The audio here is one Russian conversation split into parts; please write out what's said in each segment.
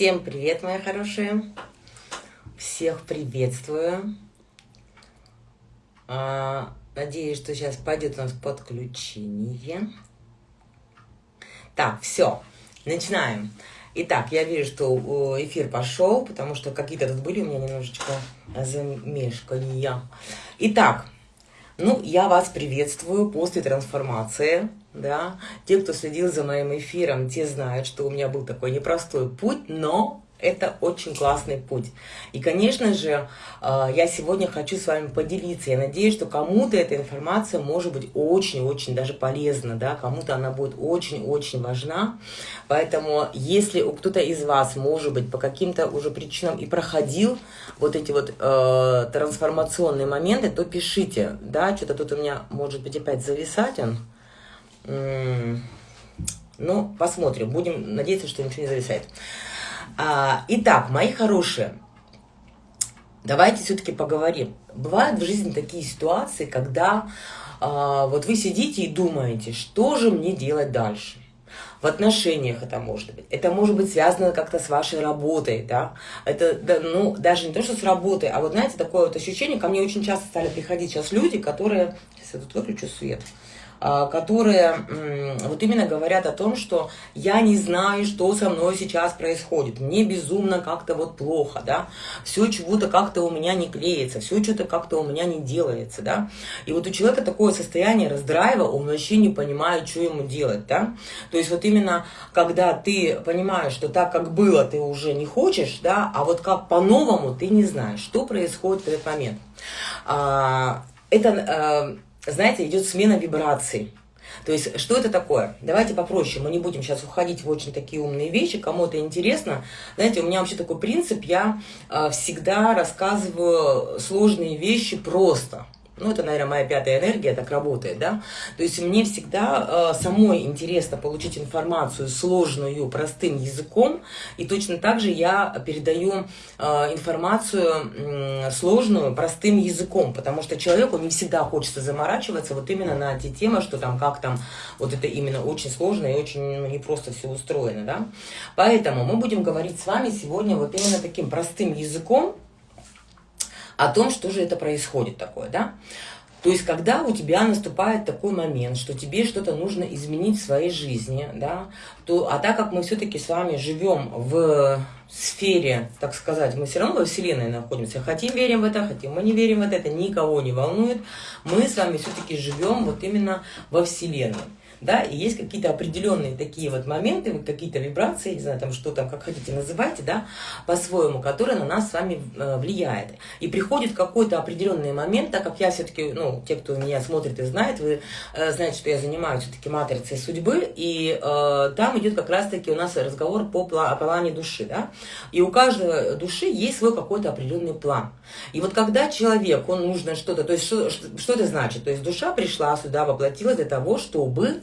Всем привет, мои хорошие! Всех приветствую! А, надеюсь, что сейчас пойдет у нас подключение. Так, все, начинаем. Итак, я вижу, что эфир пошел, потому что какие-то тут были у меня немножечко замешкания. Итак, ну, я вас приветствую после трансформации, да. Те, кто следил за моим эфиром, те знают, что у меня был такой непростой путь, но это очень классный путь. И, конечно же, а, я сегодня хочу с вами поделиться. Я надеюсь, что кому-то эта информация может быть очень-очень даже полезна, да, кому-то она будет очень-очень важна. Поэтому, если кто-то из вас, может быть, по каким-то уже причинам и проходил вот эти вот э, трансформационные моменты, то пишите, да, что-то тут у меня может быть опять зависать он. Ну, посмотрим, будем надеяться, что ничего не зависает. А, итак, мои хорошие, давайте все-таки поговорим. Бывают в жизни такие ситуации, когда а, вот вы сидите и думаете, что же мне делать дальше. В отношениях это может быть. Это может быть связано как-то с вашей работой, да. Это, да, ну, даже не то, что с работой, а вот, знаете, такое вот ощущение, ко мне очень часто стали приходить сейчас люди, которые... Сейчас я тут выключу свет. А, которые вот именно говорят о том, что я не знаю, что со мной сейчас происходит, мне безумно как-то вот плохо, да, все чего-то как-то у меня не клеится, все что-то как-то у меня не делается, да, и вот у человека такое состояние раздрайва, он вообще не понимает, что ему делать, да, то есть вот именно когда ты понимаешь, что так, как было, ты уже не хочешь, да, а вот как по-новому ты не знаешь, что происходит в этот момент. А, это а, знаете, идет смена вибраций. То есть, что это такое? Давайте попроще, мы не будем сейчас уходить в очень такие умные вещи, кому это интересно. Знаете, у меня вообще такой принцип, я э, всегда рассказываю сложные вещи просто. Ну, это, наверное, моя пятая энергия так работает, да. То есть мне всегда э, самой интересно получить информацию сложную, простым языком, и точно так же я передаю э, информацию э, сложную, простым языком, потому что человеку не всегда хочется заморачиваться вот именно на те темы, что там, как там, вот это именно очень сложно и очень ну, непросто все устроено, да. Поэтому мы будем говорить с вами сегодня вот именно таким простым языком, о том, что же это происходит такое, да. То есть, когда у тебя наступает такой момент, что тебе что-то нужно изменить в своей жизни, да, то, а так как мы все-таки с вами живем в сфере, так сказать, мы все равно во Вселенной находимся, хотим верим в это, хотим мы не верим в это, это никого не волнует, мы с вами все-таки живем вот именно во Вселенной да, и есть какие-то определенные такие вот моменты, какие-то вибрации, не знаю, там что там, как хотите называйте, да, по-своему, которые на нас с вами э, влияет. И приходит какой-то определенный момент, так как я все-таки, ну, те, кто меня смотрит и знает, вы э, знаете, что я занимаюсь все-таки матрицей судьбы, и э, там идет как раз-таки у нас разговор по пла плане души, да, и у каждой души есть свой какой-то определенный план. И вот когда человек, он нужно что-то, то есть что, что это значит? То есть душа пришла сюда, воплотилась для того, чтобы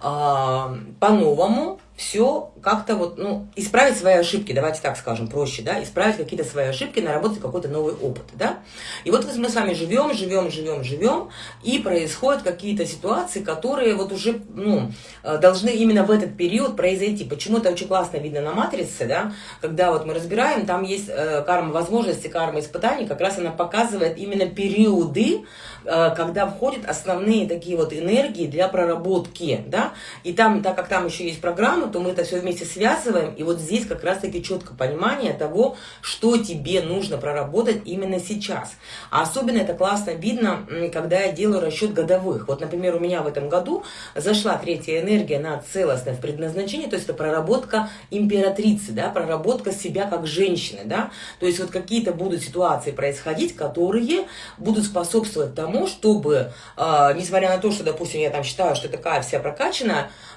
а, по-новому все как-то вот, ну, исправить свои ошибки, давайте так скажем, проще, да, исправить какие-то свои ошибки, наработать какой-то новый опыт, да. И вот мы с вами живем, живем, живем, живем, и происходят какие-то ситуации, которые вот уже, ну, э, должны именно в этот период произойти. Почему это очень классно видно на матрице, да, когда вот мы разбираем, там есть э, карма возможности, карма испытаний, как раз она показывает именно периоды, э, когда входят основные такие вот энергии для проработки, да, и там, так как там еще есть программа, то мы это все вместе связываем, и вот здесь как раз-таки четко понимание того, что тебе нужно проработать именно сейчас. А особенно это классно видно, когда я делаю расчет годовых. Вот, например, у меня в этом году зашла третья энергия на целостное в предназначении, то есть это проработка императрицы, да, проработка себя как женщины, да, то есть вот какие-то будут ситуации происходить, которые будут способствовать тому, чтобы, э, несмотря на то, что, допустим, я там считаю, что такая вся прокачанная,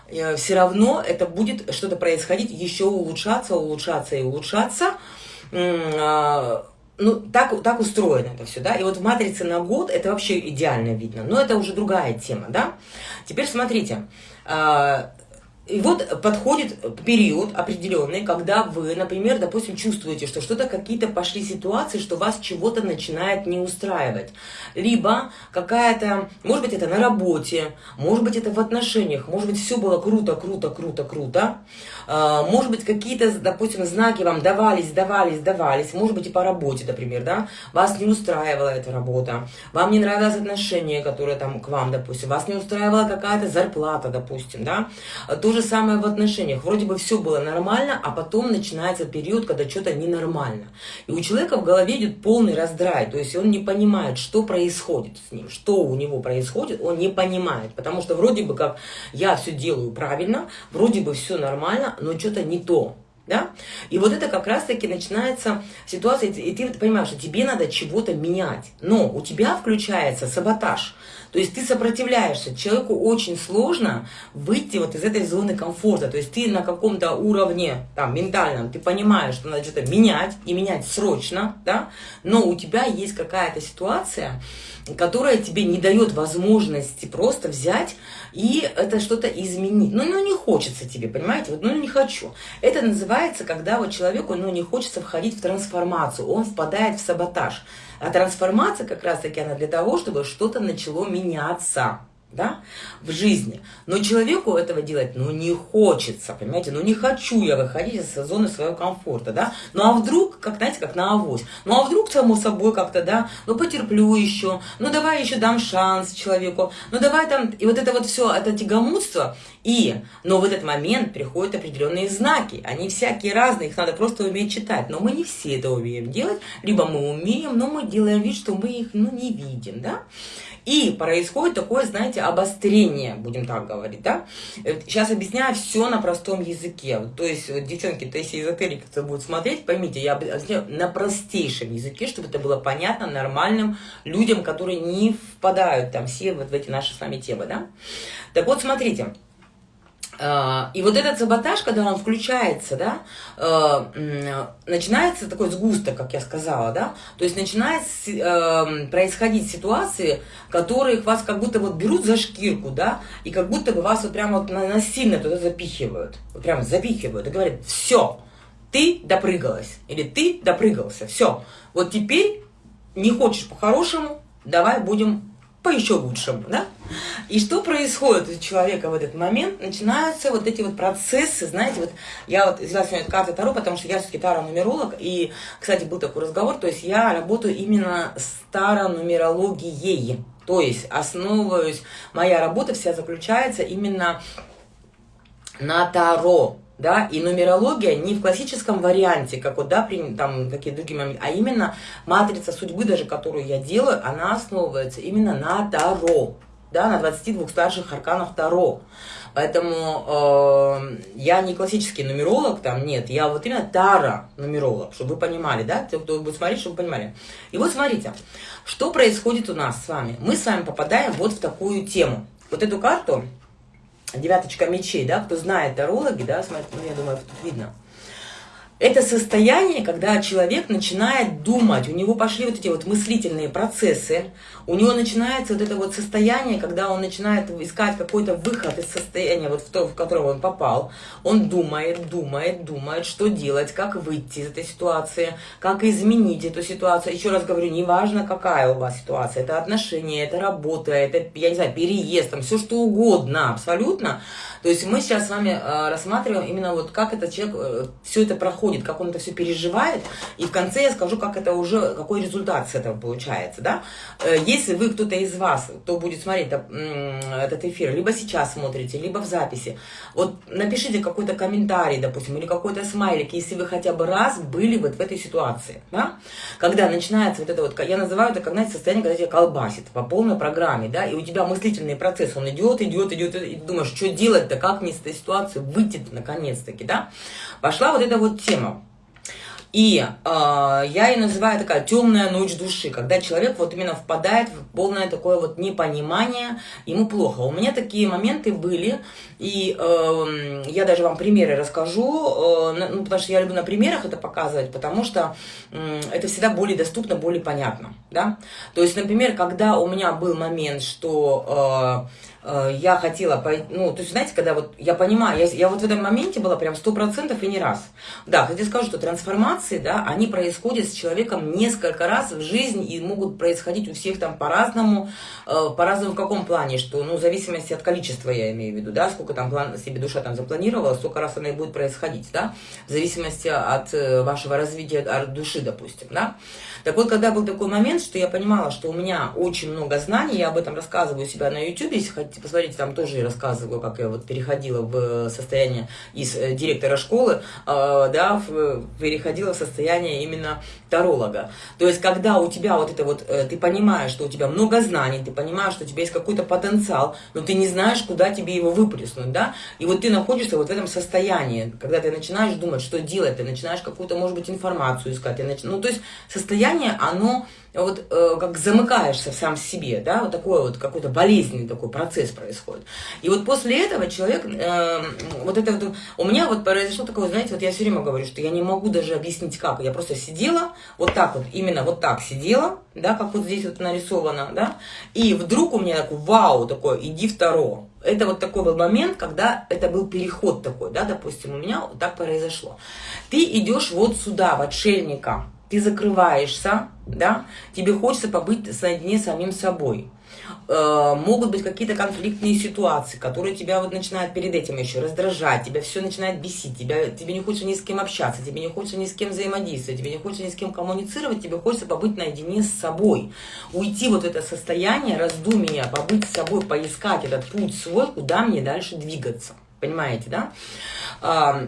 Э, все равно это будет что-то происходить, еще улучшаться, улучшаться и улучшаться. А, ну, так, так устроено это все, да, и вот в матрице на год это вообще идеально видно, но это уже другая тема, да. Теперь смотрите, а, и вот подходит период определенный, когда вы, например, допустим, чувствуете, что что-то какие-то пошли ситуации, что вас чего-то начинает не устраивать. Либо какая-то, может быть, это на работе, может быть, это в отношениях, может быть, все было круто, круто, круто, круто. А, может быть, какие-то, допустим, знаки вам давались, давались, давались, может быть, и по работе, например, да, вас не устраивала эта работа, вам не нравилось отношение, которое там к вам, допустим, вас не устраивала какая-то зарплата, допустим, да, то же самое в отношениях. Вроде бы все было нормально, а потом начинается период, когда что-то ненормально. И у человека в голове идет полный раздрай, то есть он не понимает, что происходит с ним, что у него происходит, он не понимает. Потому что вроде бы как я все делаю правильно, вроде бы все нормально, но что-то не то. Да? И вот это как раз-таки начинается ситуация, и ты понимаешь, что тебе надо чего-то менять. Но у тебя включается саботаж. То есть ты сопротивляешься. Человеку очень сложно выйти вот из этой зоны комфорта. То есть ты на каком-то уровне, там, ментальном, ты понимаешь, что надо что-то менять, и менять срочно, да, но у тебя есть какая-то ситуация, которая тебе не дает возможности просто взять и это что-то изменить. Ну, ну, не хочется тебе, понимаете? Вот, ну, не хочу. Это называется, когда вот человеку, ну, не хочется входить в трансформацию, он впадает в саботаж. А трансформация как раз-таки она для того, чтобы что-то начало меняться да, в жизни. Но человеку этого делать, ну, не хочется, понимаете, ну, не хочу я выходить из зоны своего комфорта, да, ну, а вдруг, как, знаете, как на авось, ну, а вдруг, само собой, как-то, да, ну, потерплю еще, ну, давай еще дам шанс человеку, ну, давай там, и вот это вот все, это тягомудство, и, но в этот момент приходят определенные знаки, они всякие разные, их надо просто уметь читать, но мы не все это умеем делать, либо мы умеем, но мы делаем вид, что мы их, ну, не видим, да, и происходит такое, знаете, обострение, будем так говорить, да. Сейчас объясняю все на простом языке. То есть, девчонки, то если эзотерики кто будет смотреть, поймите, я объясняю на простейшем языке, чтобы это было понятно нормальным людям, которые не впадают там все вот в эти наши с вами темы, да. Так вот, смотрите. А, и вот этот саботаж, когда он включается, да, а, начинается такой сгусток, как я сказала, да, то есть начинает а, происходить ситуации, которые вас как будто вот берут за шкирку, да, и как будто бы вас вот прямо вот насильно туда запихивают, вот прямо запихивают и говорят, все, ты допрыгалась, или ты допрыгался, все, вот теперь не хочешь по-хорошему, давай будем по еще лучшему, да? И что происходит у человека в этот момент? Начинаются вот эти вот процессы, знаете, вот я вот взяла сегодня карты Таро, потому что я все-таки таро-нумеролог, и, кстати, был такой разговор, то есть я работаю именно с таро-нумерологией, то есть основываюсь, моя работа вся заключается именно на Таро, да, и нумерология не в классическом варианте, как вот, да, при, там, какие другие моменты, а именно матрица судьбы, даже которую я делаю, она основывается именно на Таро, да, на 22 старших арканах Таро. Поэтому э, я не классический нумеролог, там нет, я вот именно Тара нумеролог, чтобы вы понимали, да, те, кто будет смотреть, чтобы вы понимали. И вот смотрите, что происходит у нас с вами. Мы с вами попадаем вот в такую тему. Вот эту карту девяточка мечей, да, кто знает тарологи, да, смотрите, ну, я думаю, тут видно. Это состояние, когда человек начинает думать, у него пошли вот эти вот мыслительные процессы, у него начинается вот это вот состояние, когда он начинает искать какой-то выход из состояния, вот в то, в которое он попал. Он думает, думает, думает, что делать, как выйти из этой ситуации, как изменить эту ситуацию. Еще раз говорю, неважно, какая у вас ситуация, это отношения, это работа, это, я не знаю, переезд, там, все что угодно, абсолютно. То есть мы сейчас с вами э, рассматриваем именно вот как этот человек э, все это проходит, как он это все переживает, и в конце я скажу, как это уже, какой результат с этого получается, да. Э, если вы, кто-то из вас, кто будет смотреть этот эфир, либо сейчас смотрите, либо в записи, вот напишите какой-то комментарий, допустим, или какой-то смайлик, если вы хотя бы раз были вот в этой ситуации, да, когда начинается вот это вот, я называю это, как, знаете, состояние, когда тебя колбасит по полной программе, да, и у тебя мыслительный процесс, он идет, идет, идет, и ты думаешь, что делать-то, как мне из этой ситуации выйти наконец-таки, да, пошла вот эта вот тема. И э, я ее называю такая темная ночь души, когда человек вот именно впадает в полное такое вот непонимание, ему плохо. У меня такие моменты были, и э, я даже вам примеры расскажу, э, ну, потому что я люблю на примерах это показывать, потому что э, это всегда более доступно, более понятно, да. То есть, например, когда у меня был момент, что... Э, я хотела, ну, то есть, знаете, когда вот я понимаю, я, я вот в этом моменте была прям сто процентов и не раз. Да, хотя скажу, что трансформации, да, они происходят с человеком несколько раз в жизни и могут происходить у всех там по-разному, э, по-разному в каком плане, что, ну, в зависимости от количества, я имею в виду, да, сколько там план, себе душа там запланировала, столько раз она и будет происходить, да, в зависимости от э, вашего развития от души, допустим, да. Так вот, когда был такой момент, что я понимала, что у меня очень много знаний, я об этом рассказываю у себя на YouTube, если хотите посмотреть, там тоже я рассказываю, как я вот переходила в состояние из э, директора школы, э, да, переходила в состояние именно таролога. То есть, когда у тебя вот это вот, э, ты понимаешь, что у тебя много знаний, ты понимаешь, что у тебя есть какой-то потенциал, но ты не знаешь, куда тебе его выплеснуть, да, и вот ты находишься вот в этом состоянии, когда ты начинаешь думать, что делать, ты начинаешь какую-то, может быть, информацию искать, ты нач... ну, то есть, состояние состояние, оно вот э, как замыкаешься сам себе, да, вот такой вот какой-то болезненный такой процесс происходит. И вот после этого человек, э, вот это вот, у меня вот произошло такое, знаете, вот я все время говорю, что я не могу даже объяснить как, я просто сидела, вот так вот, именно вот так сидела, да, как вот здесь вот нарисовано, да, и вдруг у меня такой, вау, такой, иди второ. Это вот такой был момент, когда это был переход такой, да, допустим, у меня вот так произошло. Ты идешь вот сюда, в отшельника, ты закрываешься, да, тебе хочется побыть наедине с самим собой. Э, могут быть какие-то конфликтные ситуации, которые тебя вот начинают перед этим еще раздражать, тебя все начинает бесить, тебя, тебе не хочется ни с кем общаться, тебе не хочется ни с кем взаимодействовать, тебе не хочется ни с кем коммуницировать, тебе хочется побыть наедине с собой, уйти вот это состояние раздумия, побыть с собой, поискать этот путь свой, куда мне дальше двигаться. Понимаете, да?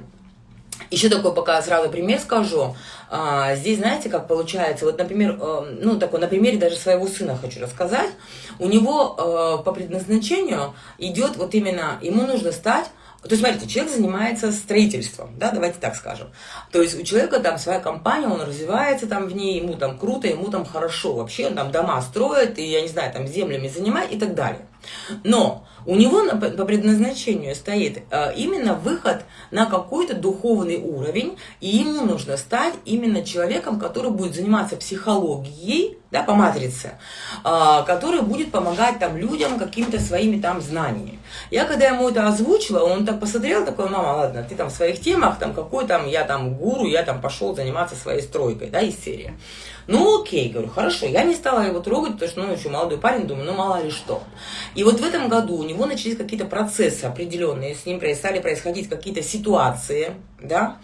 Еще такой пока сразу пример скажу. А, здесь, знаете, как получается, вот, например, э, ну, такой, на примере даже своего сына хочу рассказать. У него э, по предназначению идет вот именно, ему нужно стать то есть, смотрите, человек занимается строительством, да, давайте так скажем. То есть у человека там своя компания, он развивается там в ней, ему там круто, ему там хорошо вообще, он там дома строит, и, я не знаю, там землями занимает и так далее. Но у него по предназначению стоит э, именно выход на какой-то духовный уровень, и ему нужно стать именно человеком, который будет заниматься психологией, да, по матрице, э, который будет помогать там людям какими-то своими там знаниями. Я когда ему это озвучила, он так посмотрел, такой, мама, ладно, ты там в своих темах, там какой там, я там гуру, я там пошел заниматься своей стройкой, да, из серии. Ну, окей, говорю, хорошо. Я не стала его трогать, потому что, ну, еще молодой парень, думаю, ну, мало ли что. И вот в этом году у него начались какие-то процессы определенные, с ним стали происходить какие-то ситуации, да,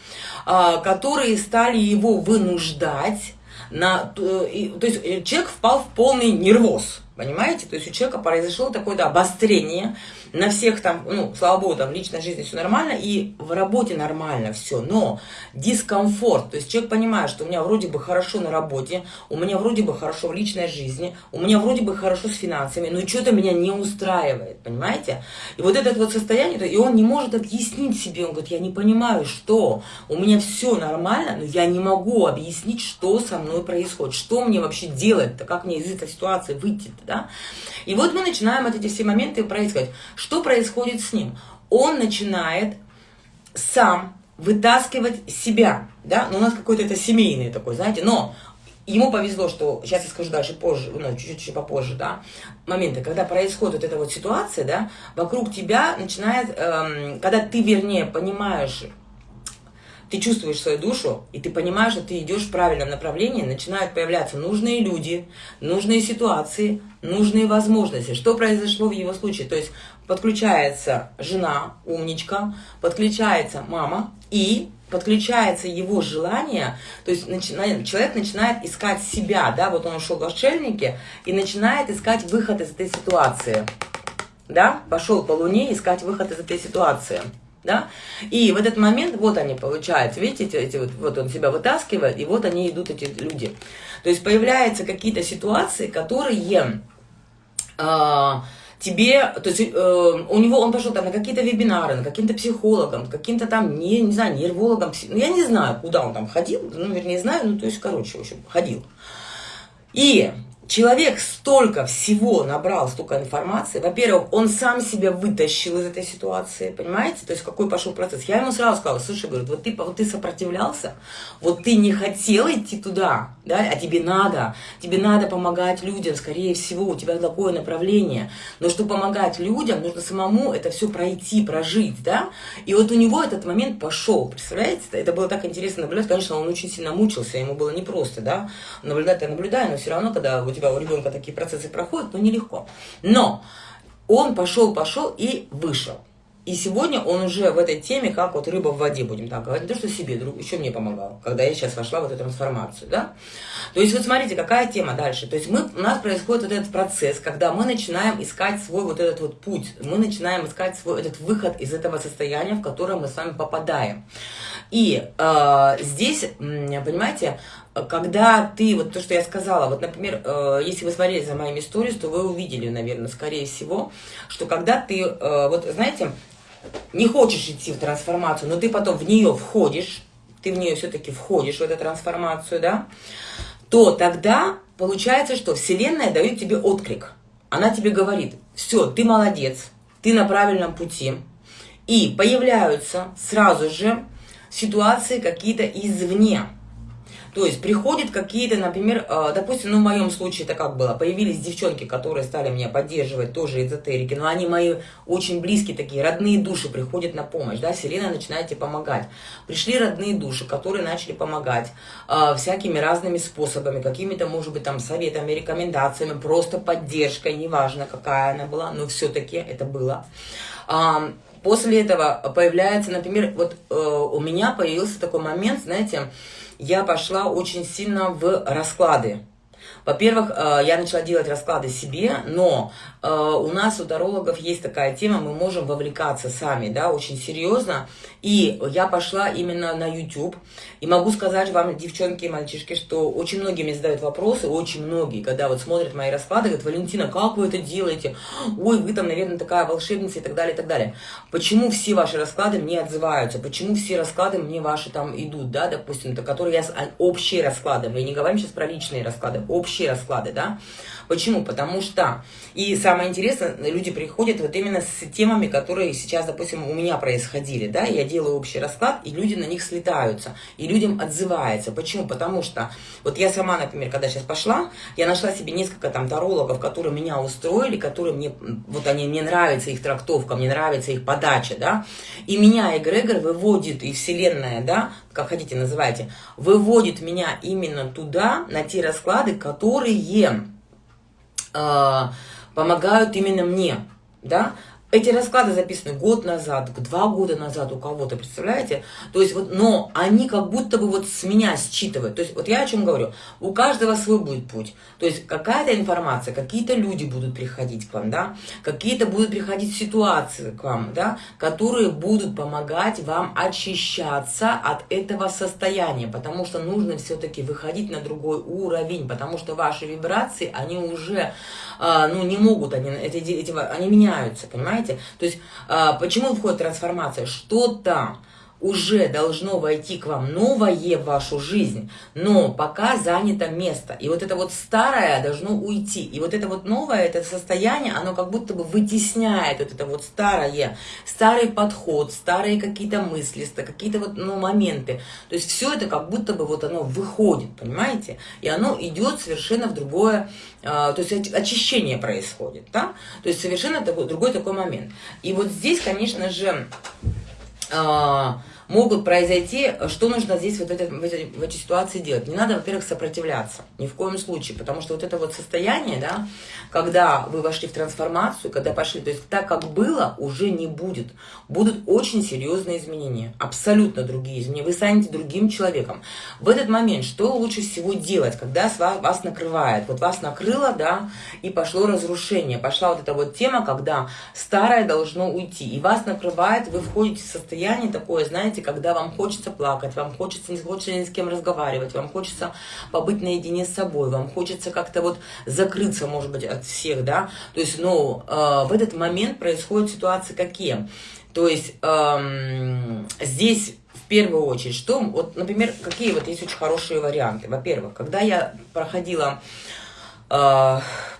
а, которые стали его вынуждать на, то есть э, человек впал в полный нервоз, понимаете? То есть у человека произошло такое-то обострение, на всех там, ну, слава богу, там личной жизни все нормально, и в работе нормально все, но дискомфорт, то есть человек понимает, что у меня вроде бы хорошо на работе, у меня вроде бы хорошо в личной жизни, у меня вроде бы хорошо с финансами, но что-то меня не устраивает, понимаете? И вот это вот состояние, и он не может объяснить себе, он говорит, я не понимаю, что, у меня все нормально, но я не могу объяснить, что со мной происходит, что мне вообще делать-то, как мне из этой ситуации выйти-то, да? И вот мы начинаем вот эти все моменты происходить. Что происходит с ним? Он начинает сам вытаскивать себя, да, но ну, у нас какой-то это семейный такой, знаете, но ему повезло, что, сейчас я скажу дальше позже, ну, чуть-чуть попозже, да, моменты, когда происходит вот эта вот ситуация, да, вокруг тебя начинает, эм, когда ты, вернее, понимаешь, ты чувствуешь свою душу, и ты понимаешь, что ты идешь в правильном направлении, начинают появляться нужные люди, нужные ситуации, нужные возможности. Что произошло в его случае? То есть подключается жена, умничка, подключается мама и подключается его желание, то есть начинает, человек начинает искать себя, да, вот он ушел в отшельники и начинает искать выход из этой ситуации, да, пошел по луне искать выход из этой ситуации да, и в этот момент, вот они получаются, видите, эти, вот, вот он себя вытаскивает, и вот они идут, эти люди. То есть появляются какие-то ситуации, которые э, тебе, то есть э, у него, он пошел там на какие-то вебинары, на каким-то психологам, каким-то там, не, не знаю, нервологам, ну, я не знаю, куда он там ходил, ну, вернее, знаю, ну, то есть, короче, в общем, ходил. И человек столько всего набрал, столько информации. Во-первых, он сам себя вытащил из этой ситуации, понимаете? То есть какой пошел процесс. Я ему сразу сказала, слушай, говорит, вот ты, вот ты сопротивлялся, вот ты не хотел идти туда, да, а тебе надо, тебе надо помогать людям, скорее всего, у тебя такое направление. Но чтобы помогать людям, нужно самому это все пройти, прожить, да. И вот у него этот момент пошел, представляете? Это было так интересно наблюдать. Конечно, он очень сильно мучился, ему было непросто, да. Наблюдать я наблюдаю, но все равно, когда у тебя у ребенка такие процессы проходят, ну нелегко. Но он пошел, пошел и вышел. И сегодня он уже в этой теме, как вот рыба в воде, будем так говорить, не то, что себе, друг, еще мне помогал, когда я сейчас вошла в эту трансформацию, да. То есть вот смотрите, какая тема дальше. То есть мы, у нас происходит вот этот процесс, когда мы начинаем искать свой вот этот вот путь, мы начинаем искать свой этот выход из этого состояния, в которое мы с вами попадаем. И э, здесь, понимаете, когда ты, вот то, что я сказала, вот, например, э, если вы смотрели за моими историей, то вы увидели, наверное, скорее всего, что когда ты, э, вот, знаете, не хочешь идти в трансформацию, но ты потом в нее входишь, ты в нее все-таки входишь, в эту трансформацию, да, то тогда получается, что Вселенная дает тебе отклик. Она тебе говорит, все, ты молодец, ты на правильном пути. И появляются сразу же ситуации какие-то извне. То есть приходят какие-то, например, э, допустим, ну в моем случае это как было, появились девчонки, которые стали меня поддерживать, тоже эзотерики, но они мои очень близкие такие, родные души приходят на помощь, да, Вселенная начинает тебе помогать. Пришли родные души, которые начали помогать э, всякими разными способами, какими-то, может быть, там советами, рекомендациями, просто поддержкой, неважно какая она была, но все-таки это было. После этого появляется, например, вот э, у меня появился такой момент, знаете, я пошла очень сильно в расклады. Во-первых, э, я начала делать расклады себе, но э, у нас у тарологов есть такая тема, мы можем вовлекаться сами, да, очень серьезно. И я пошла именно на YouTube. И могу сказать вам, девчонки и мальчишки, что очень многие мне задают вопросы, очень многие, когда вот смотрят мои расклады, говорят, Валентина, как вы это делаете? Ой, вы там, наверное, такая волшебница и так далее, и так далее. Почему все ваши расклады мне отзываются? Почему все расклады мне ваши там идут, да, допустим, то, которые я, а, общие расклады, мы не говорим сейчас про личные расклады, общие расклады, да? Почему? Потому что, и самое интересное, люди приходят вот именно с темами, которые сейчас, допустим, у меня происходили, да, я делаю общий расклад, и люди на них слетаются, и людям отзывается. Почему? Потому что, вот я сама, например, когда сейчас пошла, я нашла себе несколько там тарологов, которые меня устроили, которые мне, вот они, мне нравится их трактовка, мне нравится их подача, да, и меня эгрегор выводит, и вселенная, да, как хотите называйте, выводит меня именно туда, на те расклады, которые э, помогают именно мне, да, эти расклады записаны год назад, два года назад у кого-то, представляете? То есть вот, но они как будто бы вот с меня считывают. То есть вот я о чем говорю. У каждого свой будет путь. То есть какая-то информация, какие-то люди будут приходить к вам, да? Какие-то будут приходить ситуации к вам, да? Которые будут помогать вам очищаться от этого состояния. Потому что нужно все-таки выходить на другой уровень. Потому что ваши вибрации, они уже, а, ну, не могут, они, эти, эти, они меняются, понимаете? Понимаете? То есть, а, почему входит трансформация? Что-то уже должно войти к вам новое в вашу жизнь, но пока занято место. И вот это вот старое должно уйти. И вот это вот новое, это состояние, оно как будто бы вытесняет вот это вот старое, старый подход, старые какие-то мысли, какие-то вот ну, моменты. То есть все это как будто бы вот оно выходит, понимаете? И оно идет совершенно в другое, а, то есть очищение происходит, да? То есть совершенно другой такой момент. И вот здесь, конечно же, а, могут произойти, что нужно здесь вот это, в, этой, в этой ситуации делать? Не надо, во-первых, сопротивляться, ни в коем случае, потому что вот это вот состояние, да, когда вы вошли в трансформацию, когда пошли, то есть так, как было, уже не будет. Будут очень серьезные изменения, абсолютно другие изменения, вы станете другим человеком. В этот момент что лучше всего делать, когда вас накрывает? Вот вас накрыло, да, и пошло разрушение, пошла вот эта вот тема, когда старое должно уйти, и вас накрывает, вы входите в состояние такое, знаете, когда вам хочется плакать, вам хочется не хочется ни с кем разговаривать, вам хочется побыть наедине с собой, вам хочется как-то вот закрыться, может быть, от всех, да, то есть, ну, э, в этот момент происходят ситуации какие? То есть эм, здесь в первую очередь, что, вот, например, какие вот есть очень хорошие варианты. Во-первых, когда я проходила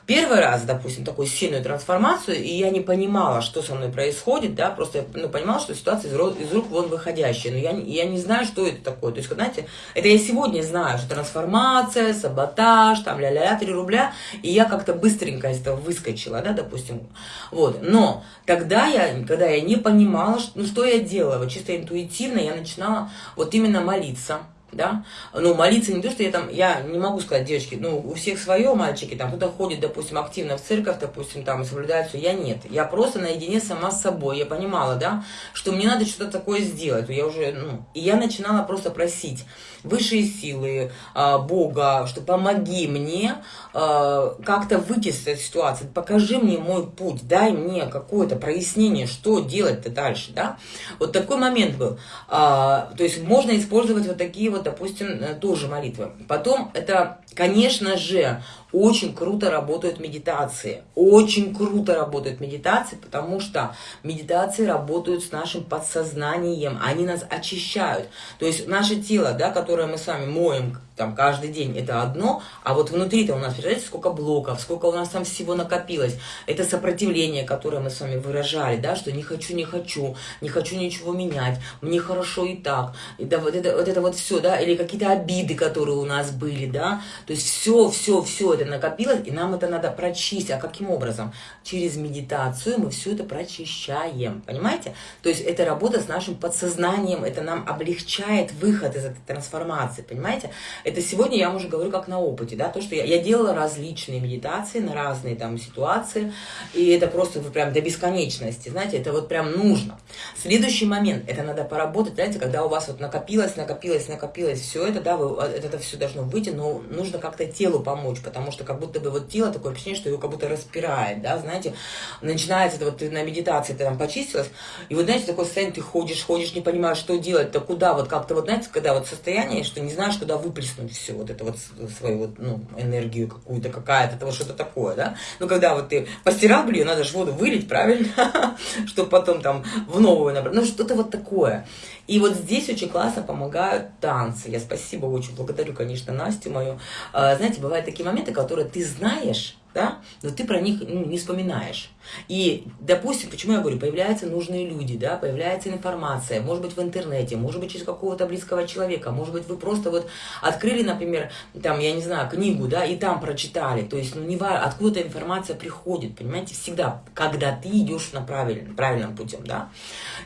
первый раз, допустим, такую сильную трансформацию, и я не понимала, что со мной происходит, да, просто я ну, понимала, что ситуация из, рук, из рук вон выходящая, но я, я не знаю, что это такое. То есть, знаете, это я сегодня знаю, что трансформация, саботаж, там ля-ля-ля, 3 рубля, и я как-то быстренько из этого выскочила, да, допустим. Вот, но тогда я, когда я не понимала, что, ну, что я делала, вот чисто интуитивно я начинала вот именно молиться, да, ну, молиться не то, что я там, я не могу сказать, девочки, ну, у всех свое, мальчики, там, кто-то ходит, допустим, активно в церковь, допустим, там, соблюдает все, я нет, я просто наедине сама с собой, я понимала, да, что мне надо что-то такое сделать, я уже, ну, и я начинала просто просить высшие силы, а, Бога, что помоги мне а, как-то выйти из этой ситуации, покажи мне мой путь, дай мне какое-то прояснение, что делать-то дальше, да, вот такой момент был, а, то есть можно использовать вот такие вот допустим, э, тоже молитвы. Потом это, конечно же, очень круто работают медитации. Очень круто работают медитации, потому что медитации работают с нашим подсознанием. Они нас очищают. То есть наше тело, да, которое мы с вами моем там каждый день, это одно, а вот внутри-то у нас, представляете, сколько блоков, сколько у нас там всего накопилось. Это сопротивление, которое мы с вами выражали, да, что не хочу, не хочу, не хочу ничего менять, мне хорошо и так. И да, вот это вот, это вот все, да, или какие-то обиды, которые у нас были, да. То есть все, все, все это накопилось, и нам это надо прочистить. А каким образом? Через медитацию мы все это прочищаем, понимаете? То есть это работа с нашим подсознанием, это нам облегчает выход из этой трансформации, понимаете? Это сегодня я уже говорю как на опыте, да, то, что я, я делала различные медитации на разные там ситуации, и это просто прям до бесконечности, знаете, это вот прям нужно. Следующий момент, это надо поработать, знаете, когда у вас вот накопилось, накопилось, накопилось все это, да, вы, это, это все должно выйти, но нужно как-то телу помочь, потому что как будто бы вот тело такое ощущение, что его как будто распирает, да, знаете, начинается это вот ты на медитации ты там почистилась, и вот, знаете, такое состояние, ты ходишь, ходишь, не понимаешь, что делать, то куда, вот как-то вот, знаете, когда вот состояние, что не знаешь, куда выплеснуть все, вот это вот свою вот, ну, энергию какую-то, какая-то, это вот что-то такое, да, ну, когда вот ты постирал, блин, надо же воду вылить, правильно, чтобы потом там в новую набрать, ну, что-то вот такое. И вот здесь очень классно помогают танцы. Я спасибо очень благодарю, конечно, Настю мою. А, знаете, бывают такие моменты, которые ты знаешь, да, но ты про них ну, не вспоминаешь. И, допустим, почему я говорю, появляются нужные люди, да, появляется информация, может быть, в интернете, может быть, через какого-то близкого человека, может быть, вы просто вот открыли, например, там, я не знаю, книгу, да, и там прочитали, то есть, ну, не важно, откуда информация приходит, понимаете, всегда, когда ты идешь на правильном, правильном путем, да.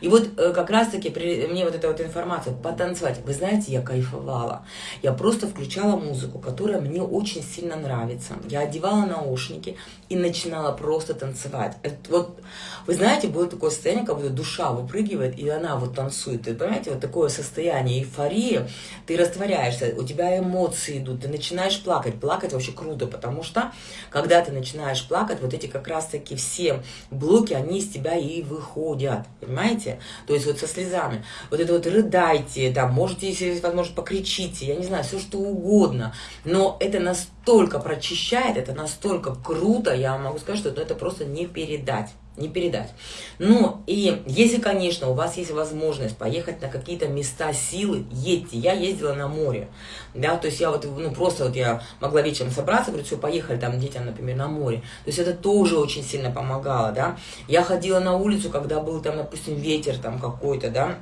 И вот э, как раз-таки мне вот эта вот информация, потанцевать, вы знаете, я кайфовала, я просто включала музыку, которая мне очень сильно нравится, я одевала наушники и начинала просто танцевать. Это вот, вы знаете, было такое состояние, как будто душа выпрыгивает, и она вот танцует. Ты понимаете, вот такое состояние эйфории, ты растворяешься, у тебя эмоции идут, ты начинаешь плакать. Плакать вообще круто, потому что, когда ты начинаешь плакать, вот эти как раз-таки все блоки, они из тебя и выходят, понимаете? То есть вот со слезами. Вот это вот рыдайте, там, можете, если есть возможность, покричите, я не знаю, все что угодно. Но это настолько прочищает, это настолько круто, я могу сказать, что это просто не передать. Не передать. Ну, и если, конечно, у вас есть возможность поехать на какие-то места силы, едьте. Я ездила на море, да, то есть я вот, ну, просто вот я могла вечером собраться, говорю, все, поехали там детям, например, на море. То есть это тоже очень сильно помогало, да. Я ходила на улицу, когда был там, допустим, ветер там какой-то, да,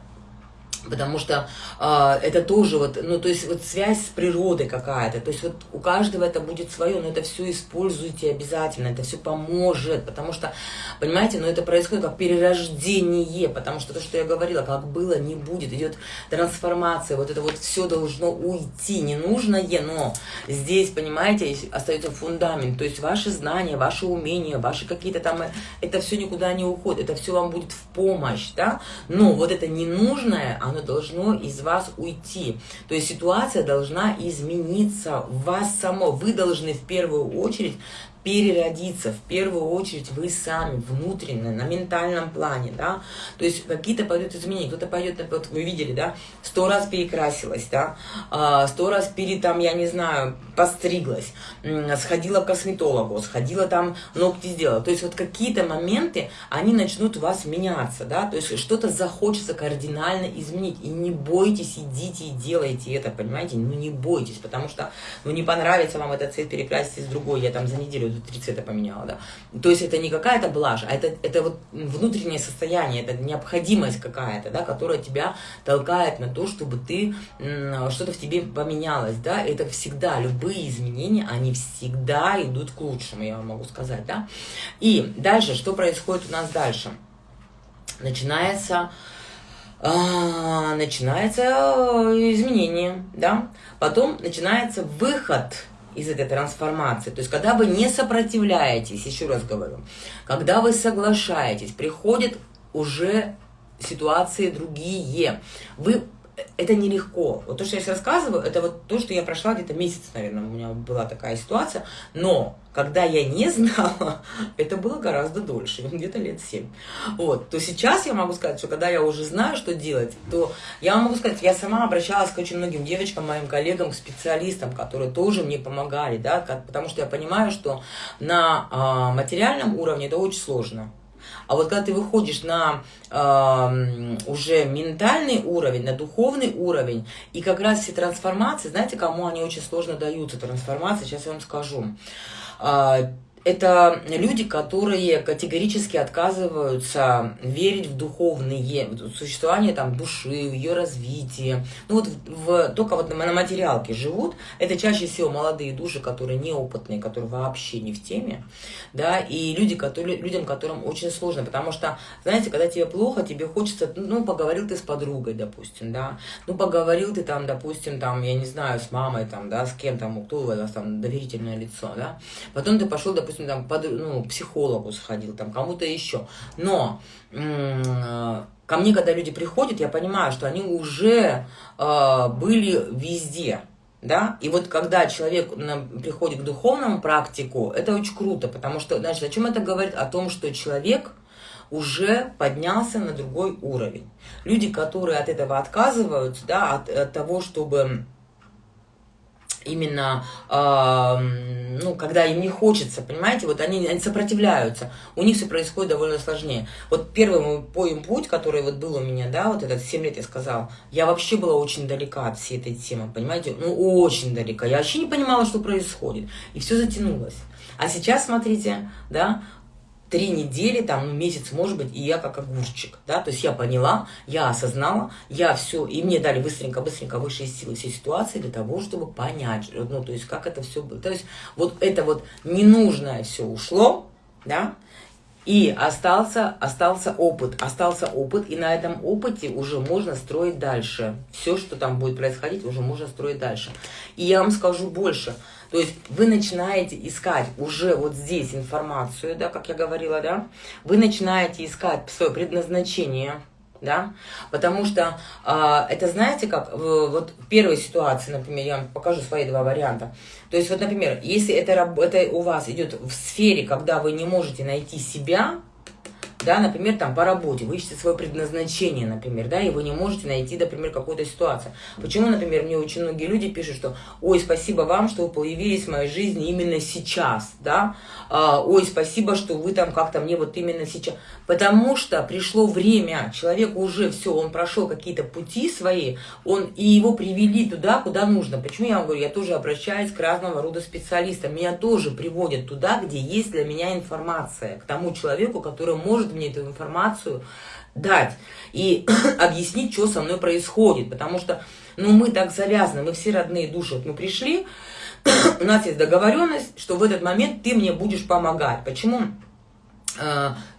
Потому что э, это тоже вот, ну, то есть вот связь с природой какая-то. То есть вот у каждого это будет свое, но это все используйте обязательно, это все поможет. Потому что, понимаете, ну это происходит как перерождение, потому что то, что я говорила, как было, не будет. Идет трансформация, вот это вот все должно уйти, ненужное, но здесь, понимаете, остается фундамент. То есть ваши знания, ваши умения, ваши какие-то там, это все никуда не уходит, это все вам будет в помощь, да. Но вот это ненужное, оно должно из вас уйти. То есть ситуация должна измениться в вас само. Вы должны в первую очередь переродиться, в первую очередь вы сами, внутренне, на ментальном плане, да, то есть какие-то пойдут изменения, кто-то пойдет, вот вы видели, да, сто раз перекрасилась, да, а, сто раз пере, там, я не знаю, постриглась, сходила к косметологу, сходила там, ногти сделала, то есть вот какие-то моменты, они начнут у вас меняться, да, то есть что-то захочется кардинально изменить, и не бойтесь, идите и делайте это, понимаете, ну не бойтесь, потому что, ну не понравится вам этот цвет, перекрасить с другой, я там за неделю три цвета поменяла, да. То есть это не какая-то блажь, а это, это вот внутреннее состояние, это необходимость какая-то, да, которая тебя толкает на то, чтобы ты, что-то в тебе поменялось, да. Это всегда, любые изменения, они всегда идут к лучшему, я вам могу сказать, да. И дальше, что происходит у нас дальше? Начинается а, начинается изменение, да, потом начинается выход из этой трансформации. То есть, когда вы не сопротивляетесь, еще раз говорю, когда вы соглашаетесь, приходят уже ситуации другие. Вы это нелегко. Вот то, что я сейчас рассказываю, это вот то, что я прошла где-то месяц, наверное, у меня была такая ситуация. Но когда я не знала, это было гораздо дольше, где-то лет семь. Вот, то сейчас я могу сказать, что когда я уже знаю, что делать, то я могу сказать, я сама обращалась к очень многим девочкам, моим коллегам, к специалистам, которые тоже мне помогали, да, потому что я понимаю, что на а, материальном уровне это очень сложно. А вот когда ты выходишь на э, уже ментальный уровень, на духовный уровень, и как раз все трансформации, знаете, кому они очень сложно даются, трансформации, сейчас я вам скажу. Это люди, которые категорически отказываются верить в духовные, в существование там, души, в ее развитие. Ну вот в, только вот на материалке живут. Это чаще всего молодые души, которые неопытные, которые вообще не в теме. Да, и люди, которые, людям, которым очень сложно. Потому что, знаете, когда тебе плохо, тебе хочется, ну, поговорил ты с подругой, допустим, да. Ну, поговорил ты там, допустим, там, я не знаю, с мамой, там, да, с кем там, кто у вас там доверительное лицо, да. Потом ты пошел, допустим, допустим, там, под, ну, психологу сходил, там, кому-то еще. Но ко мне, когда люди приходят, я понимаю, что они уже э, были везде. Да? И вот когда человек приходит к духовному практику, это очень круто, потому что, значит, о чем это говорит? О том, что человек уже поднялся на другой уровень. Люди, которые от этого отказываются, да, от, от того, чтобы именно, э, ну, когда им не хочется, понимаете, вот они, они сопротивляются, у них все происходит довольно сложнее. Вот первый мой поем путь, который вот был у меня, да, вот этот 7 лет я сказал, я вообще была очень далека от всей этой темы, понимаете, ну, очень далека, я вообще не понимала, что происходит, и все затянулось. А сейчас, смотрите, да, три недели, там, ну, месяц, может быть, и я как огурчик, да, то есть я поняла, я осознала, я все, и мне дали быстренько-быстренько высшие силы все ситуации для того, чтобы понять, ну, то есть как это все было, то есть вот это вот ненужное все ушло, да, и остался, остался опыт, остался опыт, и на этом опыте уже можно строить дальше. Все, что там будет происходить, уже можно строить дальше. И я вам скажу больше – то есть вы начинаете искать уже вот здесь информацию, да, как я говорила, да, вы начинаете искать свое предназначение, да, потому что э, это, знаете, как, в, вот в первой ситуации, например, я вам покажу свои два варианта, то есть вот, например, если это, это у вас идет в сфере, когда вы не можете найти себя, да, например, там по работе, вы ищете свое предназначение, например, да, и вы не можете найти, например, какую-то ситуацию. Почему, например, мне очень многие люди пишут, что, ой, спасибо вам, что вы появились в моей жизни именно сейчас, да, а, ой, спасибо, что вы там как-то мне вот именно сейчас, потому что пришло время, человек уже все, он прошел какие-то пути свои, он, и его привели туда, куда нужно. Почему я вам говорю, я тоже обращаюсь к разного рода специалистам, меня тоже приводят туда, где есть для меня информация, к тому человеку, который может мне эту информацию дать и объяснить, что со мной происходит. Потому что ну, мы так завязаны, мы все родные души. Вот мы пришли, у нас есть договоренность, что в этот момент ты мне будешь помогать. Почему?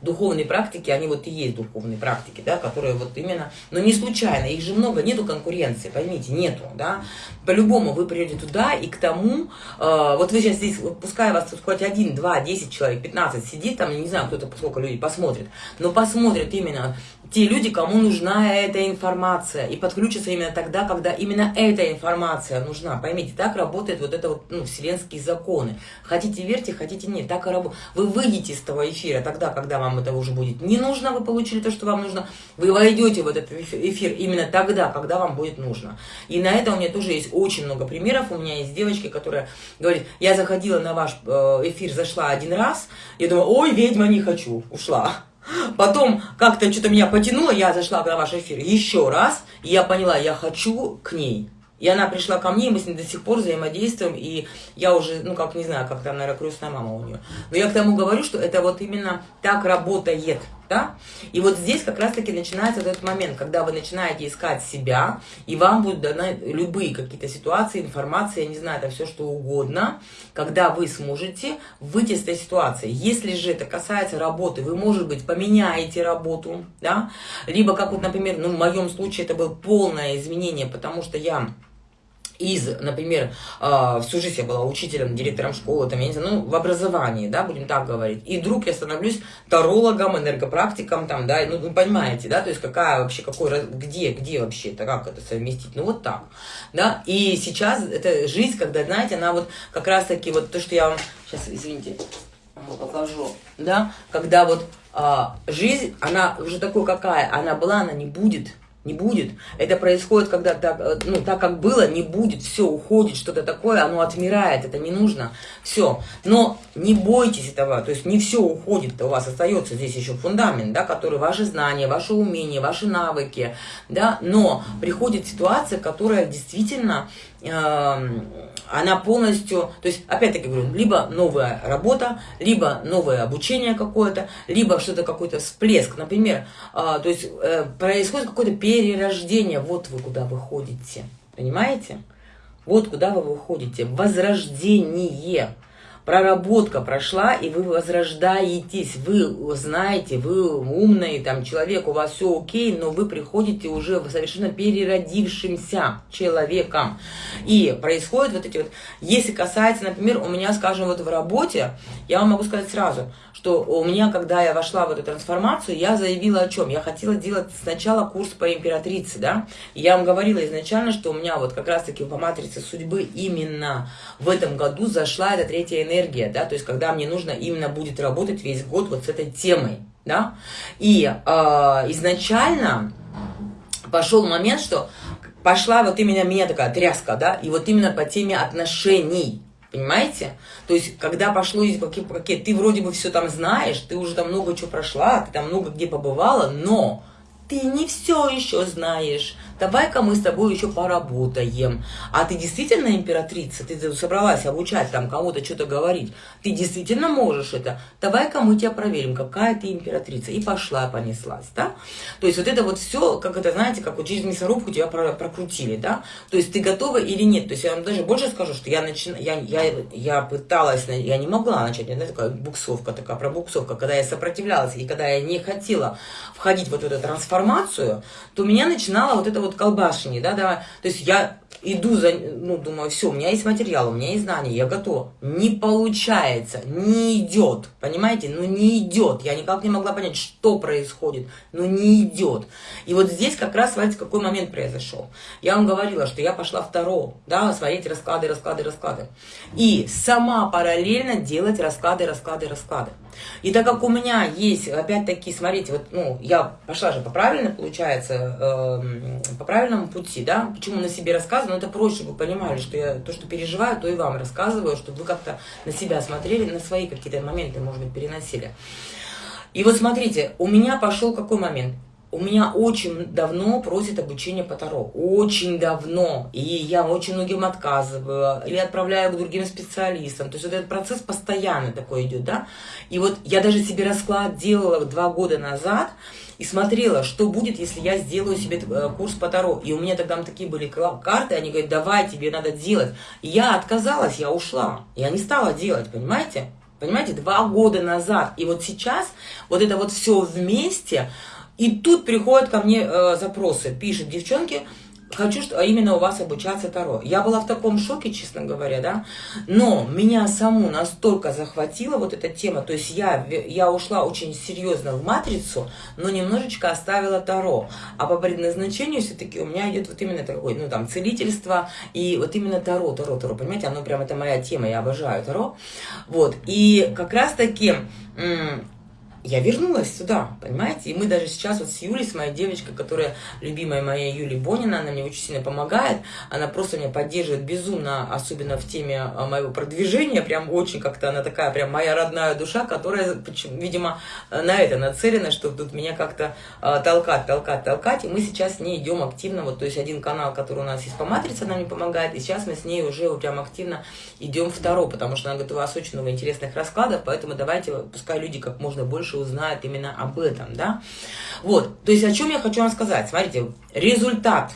Духовные практики, они вот и есть духовные практики, да, которые вот именно, но не случайно, их же много, нету конкуренции, поймите, нету, да, по-любому вы придете туда и к тому, э, вот вы сейчас здесь, пускай вас тут хоть один, два, десять человек, пятнадцать сидит, там, не знаю, кто-то, сколько людей посмотрит, но посмотрит именно те люди, кому нужна эта информация, и подключатся именно тогда, когда именно эта информация нужна. Поймите, так работает вот это вот, ну, вселенские законы. Хотите верьте, хотите нет, так и работает. Вы выйдете из того эфира тогда, когда вам это уже будет не нужно, вы получили то, что вам нужно, вы войдете в этот эфир именно тогда, когда вам будет нужно. И на это у меня тоже есть очень много примеров. У меня есть девочки, которая говорит, я заходила на ваш э, эфир, зашла один раз, я думаю, ой, ведьма, не хочу, ушла. Потом как-то что-то меня потянуло, я зашла на ваш эфир еще раз, и я поняла, я хочу к ней. И она пришла ко мне, и мы с ней до сих пор взаимодействуем, и я уже, ну как, не знаю, как там, наверное, крестная мама у нее. Но я к тому говорю, что это вот именно так работает, да? И вот здесь как раз-таки начинается этот момент, когда вы начинаете искать себя, и вам будут даны любые какие-то ситуации, информация, я не знаю, это все что угодно, когда вы сможете выйти из этой ситуации. Если же это касается работы, вы, может быть, поменяете работу, да? Либо, как вот, например, ну, в моем случае это было полное изменение, потому что я из, например, а, всю жизнь я была учителем, директором школы, там, я не знаю, ну, в образовании, да, будем так говорить, и вдруг я становлюсь тарологом, энергопрактиком, там, да, ну, вы понимаете, да, то есть какая вообще, какой, где, где вообще это, как это совместить, ну, вот так, да, и сейчас это жизнь, когда, знаете, она вот как раз-таки, вот то, что я вам, сейчас, извините, покажу, да, когда вот а, жизнь, она уже такой какая, она была, она не будет, не будет. Это происходит, когда так, э, ну, так как было, не будет, все, уходит, что-то такое, оно отмирает, это не нужно, все. Но не бойтесь этого, то есть не все уходит, у вас остается здесь еще фундамент, да, который ваши знания, ваши умения, ваши навыки, да, но приходит ситуация, которая действительно она полностью, то есть, опять-таки говорю, либо новая работа, либо новое обучение какое-то, либо что-то какой-то всплеск, например, а, то есть э, происходит какое-то перерождение, вот вы куда выходите, понимаете? Вот куда вы выходите, возрождение проработка прошла, и вы возрождаетесь, вы знаете, вы умный там человек, у вас все окей, но вы приходите уже совершенно переродившимся человеком. И происходит вот эти вот, если касается, например, у меня, скажем, вот в работе, я вам могу сказать сразу, что у меня, когда я вошла в эту трансформацию, я заявила о чем? Я хотела делать сначала курс по императрице, да, я вам говорила изначально, что у меня вот как раз-таки по матрице судьбы именно в этом году зашла эта третья энергия, энергия, да, то есть когда мне нужно именно будет работать весь год вот с этой темой, да, и э, изначально пошел момент, что пошла вот именно меня такая тряска, да, и вот именно по теме отношений, Понимаете? То есть, когда пошло какие, ты вроде бы все там знаешь, ты уже там много чего прошла, ты там много где побывала, но ты не все еще знаешь. Давай-ка мы с тобой еще поработаем. А ты действительно императрица? Ты собралась обучать там кому-то что-то говорить. Ты действительно можешь это? Давай-ка мы тебя проверим, какая ты императрица. И пошла, понеслась, да? То есть вот это вот все, как это, знаете, как вот через мясорубку тебя прокрутили, да? То есть ты готова или нет? То есть я вам даже больше скажу, что я, начи... я, я, я пыталась, я не могла начать, это такая буксовка такая, пробуксовка, когда я сопротивлялась и когда я не хотела входить в вот эту трансформацию, то меня начинало вот это вот колбашение, да, да, то есть я иду за, ну, думаю, все, у меня есть материал, у меня есть знания, я готова. Не получается, не идет, понимаете, ну не идет. Я никак не могла понять, что происходит, но не идет. И вот здесь как раз, смотрите, какой момент произошел. Я вам говорила, что я пошла второго, да, смотреть расклады, расклады, расклады. И сама параллельно делать расклады, расклады, расклады. И так как у меня есть, опять-таки, смотрите, вот, ну, я пошла же по правильно, получается, э, по правильному пути, да, почему на себе рассказываю, но это проще, вы понимали, что я то, что переживаю, то и вам рассказываю, чтобы вы как-то на себя смотрели, на свои какие-то моменты, может быть, переносили. И вот смотрите, у меня пошел какой момент? у меня очень давно просят обучение по Таро. Очень давно. И я очень многим отказываю. Или отправляю к другим специалистам. То есть вот этот процесс постоянно такой идет, да. И вот я даже себе расклад делала два года назад и смотрела, что будет, если я сделаю себе э, курс по Таро. И у меня тогда такие были карты, они говорят, давай, тебе надо делать. И я отказалась, я ушла. Я не стала делать, понимаете? Понимаете, два года назад. И вот сейчас вот это вот все вместе, и тут приходят ко мне э, запросы, пишут девчонки, хочу что, именно у вас обучаться Таро. Я была в таком шоке, честно говоря, да, но меня саму настолько захватила вот эта тема, то есть я, я ушла очень серьезно в матрицу, но немножечко оставила Таро, а по предназначению все-таки у меня идет вот именно такой, ну там, целительство и вот именно Таро, Таро, Таро, понимаете, оно прям, это моя тема, я обожаю Таро, вот, и как раз-таки я вернулась сюда, понимаете? И мы даже сейчас вот с Юлей, с моей девочкой, которая любимая моя Юлия Бонина, она мне очень сильно помогает, она просто меня поддерживает безумно, особенно в теме а, моего продвижения, прям очень как-то она такая прям моя родная душа, которая, видимо, на это нацелена, чтобы тут меня как-то а, толкать, толкать, толкать, и мы сейчас с ней идем активно, вот, то есть один канал, который у нас есть по матрице, она мне помогает, и сейчас мы с ней уже прям активно идем второй, потому что она говорит, у вас очень много интересных раскладов, поэтому давайте, пускай люди как можно больше больше узнают именно об этом, да. Вот, то есть о чем я хочу вам сказать. Смотрите, результат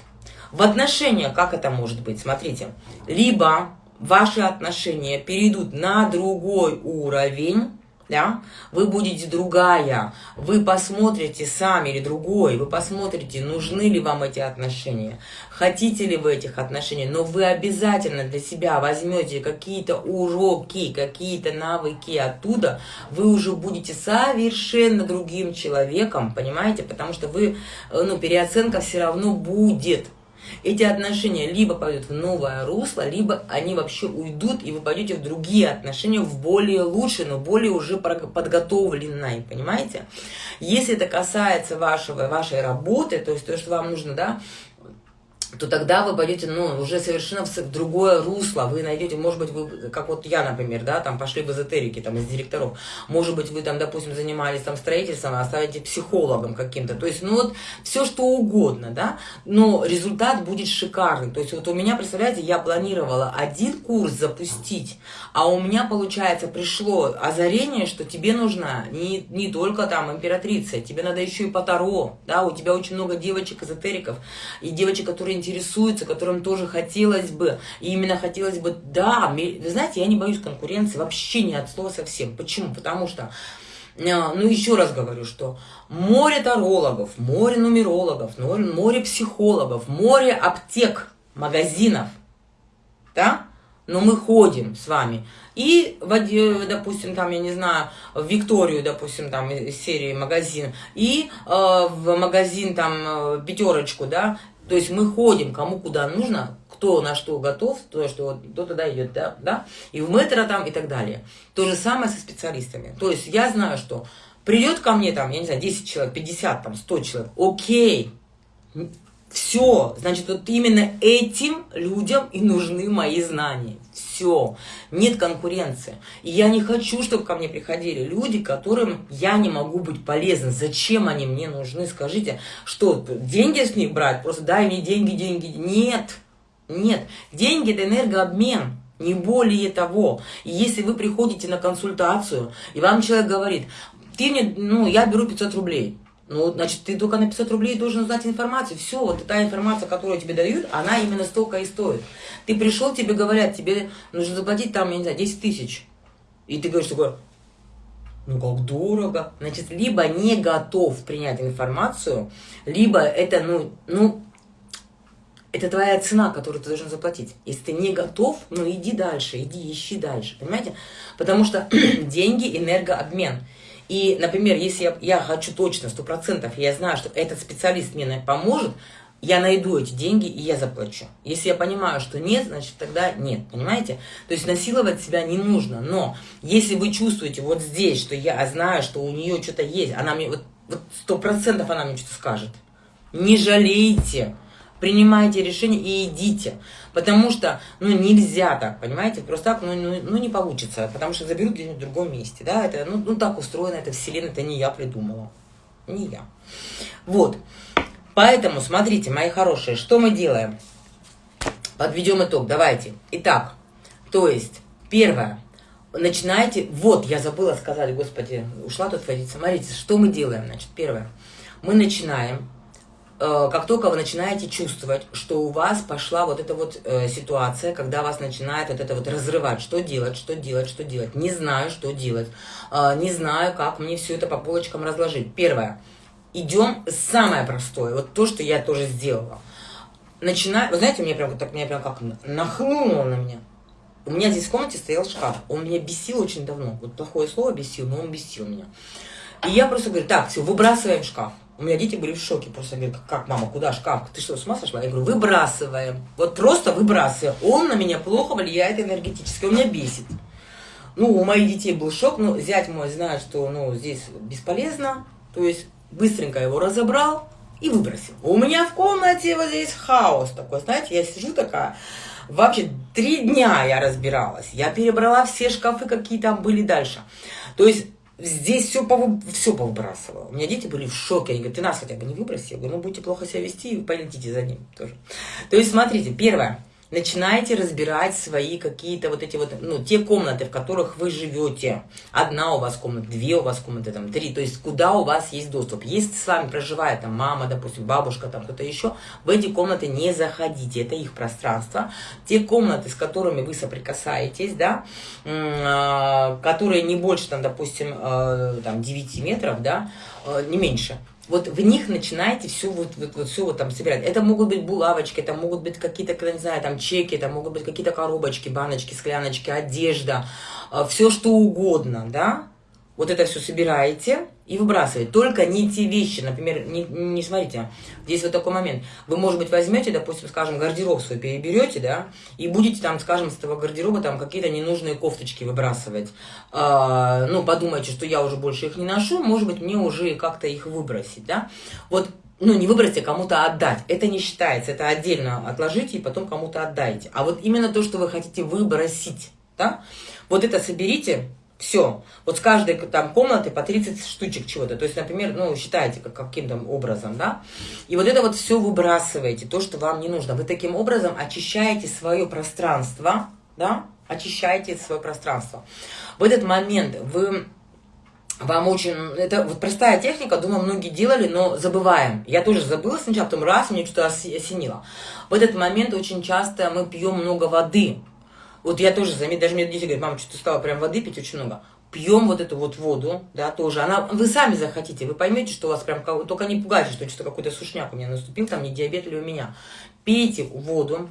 в отношениях, как это может быть, смотрите. Либо ваши отношения перейдут на другой уровень, да, вы будете другая, вы посмотрите сами или другой, вы посмотрите, нужны ли вам эти отношения, хотите ли вы этих отношений, но вы обязательно для себя возьмете какие-то уроки, какие-то навыки оттуда, вы уже будете совершенно другим человеком, понимаете, потому что вы, э, ну, переоценка все равно будет, эти отношения либо пойдут в новое русло, либо они вообще уйдут, и вы пойдете в другие отношения, в более лучшие, но более уже подготовленные, понимаете? Если это касается вашего, вашей работы, то есть то, что вам нужно, да, то тогда вы пойдете, ну, уже совершенно в другое русло, вы найдете, может быть, вы, как вот я, например, да, там пошли в эзотерики, там, из директоров, может быть, вы там, допустим, занимались там строительством, а станете психологом каким-то, то есть, ну, вот, все что угодно, да, но результат будет шикарный, то есть, вот у меня, представляете, я планировала один курс запустить, а у меня, получается, пришло озарение, что тебе нужна не, не только там императрица, тебе надо еще и по Таро, да, у тебя очень много девочек-эзотериков, и девочек, которые интересуются, которым тоже хотелось бы, и именно хотелось бы, да, вы знаете, я не боюсь конкуренции вообще ни от слова совсем. Почему? Потому что э, ну, еще раз говорю, что море тарологов, море нумерологов, море психологов, море аптек, магазинов, да, но мы ходим с вами. И, допустим, там, я не знаю, в Викторию, допустим, там, серии магазин, и э, в магазин, там, э, пятерочку, да, то есть мы ходим, кому куда нужно, кто на что готов, то, что кто туда идет, да, да, и в метро там и так далее. То же самое со специалистами. То есть я знаю, что придет ко мне там, я не знаю, 10 человек, 50, там, 100 человек, окей, все, значит, вот именно этим людям и нужны мои знания все, нет конкуренции. И я не хочу, чтобы ко мне приходили люди, которым я не могу быть полезна. Зачем они мне нужны? Скажите, что, деньги с них брать? Просто дай мне деньги, деньги. Нет, нет. Деньги – это энергообмен. Не более того. И если вы приходите на консультацию, и вам человек говорит, ты мне, ну, я беру 500 рублей. Ну, значит, ты только на 500 рублей должен узнать информацию. Все, вот та информация, которую тебе дают, она именно столько и стоит. Ты пришел, тебе говорят, тебе нужно заплатить там, я не знаю, 10 тысяч. И ты говоришь такое, ну как дорого. Значит, либо не готов принять информацию, либо это, ну, ну, это твоя цена, которую ты должен заплатить. Если ты не готов, ну иди дальше, иди ищи дальше, понимаете? Потому что деньги – энергообмен. И, например, если я, я хочу точно, сто процентов, я знаю, что этот специалист мне поможет, я найду эти деньги и я заплачу. Если я понимаю, что нет, значит тогда нет, понимаете? То есть насиловать себя не нужно, но если вы чувствуете вот здесь, что я знаю, что у нее что-то есть, она мне, вот сто процентов она мне что-то скажет, не жалейте, принимайте решение и идите. Потому что, ну, нельзя так, понимаете, просто так, ну, ну, ну не получится, потому что заберут где-нибудь в другом месте, да, это, ну, ну, так устроено, это вселенная, это не я придумала, не я. Вот, поэтому, смотрите, мои хорошие, что мы делаем? Подведем итог, давайте. Итак, то есть, первое, начинайте, вот, я забыла сказать, господи, ушла тут водить, смотрите, что мы делаем, значит, первое, мы начинаем как только вы начинаете чувствовать, что у вас пошла вот эта вот э, ситуация, когда вас начинает вот это вот разрывать, что делать, что делать, что делать, не знаю, что делать, э, не знаю, как мне все это по полочкам разложить. Первое, идем самое простое, вот то, что я тоже сделала. начинаю, вы знаете, меня прям так, меня прям как нахлынуло на меня. У меня здесь в комнате стоял шкаф. Он меня бесил очень давно. Вот плохое слово бесил, но он бесил меня. И я просто говорю, так, все, выбрасываем шкаф. У меня дети были в шоке, просто говорят, как, мама, куда шкаф? Ты что, с ума сошла? Я говорю, выбрасываем. Вот просто выбрасываем. Он на меня плохо влияет энергетически, он меня бесит. Ну, у моих детей был шок, но зять мой знает, что, ну, здесь бесполезно. То есть, быстренько его разобрал и выбросил. У меня в комнате вот здесь хаос такой, знаете, я сижу такая, вообще три дня я разбиралась. Я перебрала все шкафы, какие там были дальше. То есть, Здесь все, повы... все повыбрасывала. У меня дети были в шоке. Они говорят, ты нас хотя бы не выброси. Я говорю, ну будете плохо себя вести, и полетите за ним тоже. То есть, смотрите, первое начинаете разбирать свои какие-то вот эти вот, ну, те комнаты, в которых вы живете. Одна у вас комната, две у вас комнаты, там, три. То есть, куда у вас есть доступ. Если с вами проживает там мама, допустим, бабушка, там кто-то еще, в эти комнаты не заходите. Это их пространство. Те комнаты, с которыми вы соприкасаетесь, да, а, которые не больше, там, допустим, э, там, 9 метров, да, э, не меньше – вот в них начинаете все вот, вот, вот, все вот там собирать. Это могут быть булавочки, это могут быть какие-то, не знаю, там чеки, это могут быть какие-то коробочки, баночки, скляночки, одежда, э, все что угодно, да, вот это все собираете и выбрасываете. Только не те вещи, например, не, не смотрите, здесь вот такой момент. Вы, может быть, возьмете, допустим, скажем, гардероб свой переберете, да, и будете там, скажем, с этого гардероба там какие-то ненужные кофточки выбрасывать. А, ну, подумайте, что я уже больше их не ношу, может быть, мне уже как-то их выбросить, да. Вот ну, не выбрать, а кому-то отдать. Это не считается, это отдельно отложите и потом кому-то отдайте. А вот именно то, что вы хотите выбросить, да, вот это соберите, все. Вот с каждой там комнаты по 30 штучек чего-то. То есть, например, ну, считаете как, каким-то образом, да. И вот это вот все выбрасываете, то, что вам не нужно. Вы таким образом очищаете свое пространство, да, очищаете свое пространство. В этот момент вы вам очень... Это вот простая техника, думаю, многие делали, но забываем. Я тоже забыла сначала, потом раз, мне что-то осенило. В этот момент очень часто мы пьем много воды. Вот я тоже заметила, даже мне дети говорят, мама, что-то стала прям воды пить очень много. Пьем вот эту вот воду, да, тоже. Она, вы сами захотите, вы поймете, что у вас прям, только не пугайте, что что-то какой-то сушняк у меня наступил, там не диабет или у меня. Пейте воду.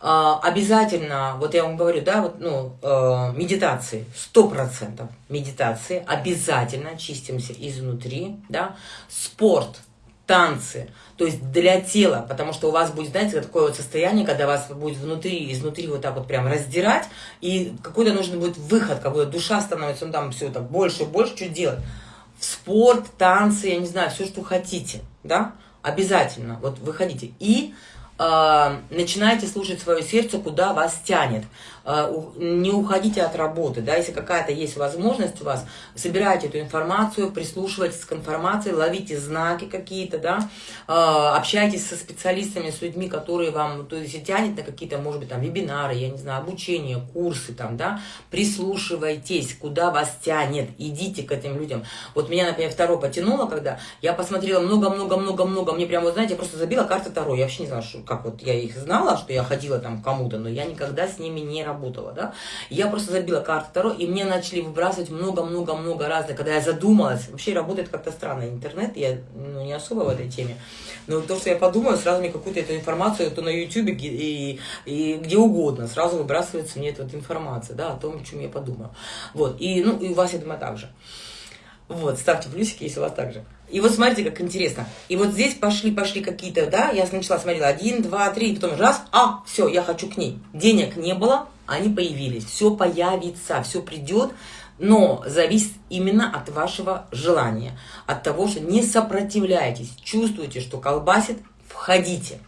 А, обязательно, вот я вам говорю, да, вот, ну, э, медитации, сто процентов медитации, обязательно чистимся изнутри, да, спорт, танцы, то есть для тела, потому что у вас будет, знаете, такое вот состояние, когда вас будет внутри, изнутри вот так вот прям раздирать, и какой-то нужен будет выход, как будто душа становится, ну там все так больше и больше, что делать? В спорт, танцы, я не знаю, все, что хотите, да, обязательно, вот выходите. И э, начинайте слушать свое сердце, куда вас тянет. Э, не уходите от работы, да, если какая-то есть возможность у вас, собирайте эту информацию, прислушивайтесь к информации, ловите знаки какие-то, да, э, общайтесь со специалистами, с людьми, которые вам, то есть тянет на какие-то, может быть, там, вебинары, я не знаю, обучение, курсы, там, да, прислушивайтесь, куда вас тянет, идите к этим людям. Вот меня, например, второе потянуло, когда я посмотрела много-много-много-много, мне прямо, вот, знаете, я просто забила карты Таро, я вообще не знала, что, как вот я их знала, что я ходила там кому-то, но я никогда с ними не работала работала, да. Я просто забила карту Таро, и мне начали выбрасывать много-много-много разных, когда я задумалась. Вообще работает как-то странно интернет, я ну, не особо в этой теме. Но то, что я подумаю, сразу мне какую-то эту информацию, то на YouTube и, и где угодно, сразу выбрасывается мне эта вот информация, да, о том, о чем я подумаю. Вот, и, ну, и у вас, я думаю, так же. Вот, ставьте плюсики, если у вас так же. И вот смотрите, как интересно. И вот здесь пошли, пошли какие-то, да, я сначала смотрела один, два, три, потом раз, а, все, я хочу к ней. Денег не было, они появились. Все появится, все придет, но зависит именно от вашего желания, от того, что не сопротивляйтесь, чувствуете, что колбасит, входите.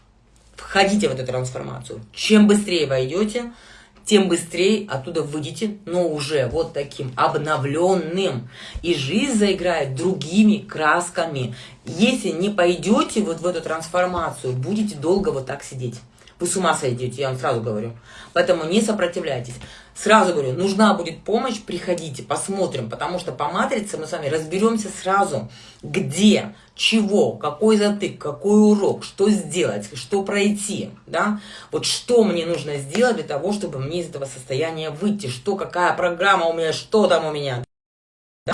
Входите в эту трансформацию. Чем быстрее войдете, тем быстрее оттуда выйдете, но уже вот таким обновленным. И жизнь заиграет другими красками. Если не пойдете вот в эту трансформацию, будете долго вот так сидеть. Вы с ума сойдете, я вам сразу говорю. Поэтому не сопротивляйтесь. Сразу говорю, нужна будет помощь, приходите, посмотрим, потому что по матрице мы с вами разберемся сразу, где, чего, какой затык, какой урок, что сделать, что пройти, да, вот что мне нужно сделать для того, чтобы мне из этого состояния выйти, что, какая программа у меня, что там у меня.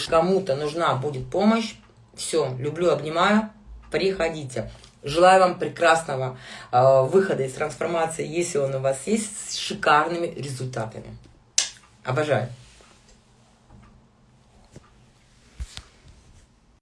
Кому-то нужна будет помощь, все, люблю, обнимаю, приходите. Желаю вам прекрасного э, выхода из трансформации, если он у вас есть, с шикарными результатами. Обожаю.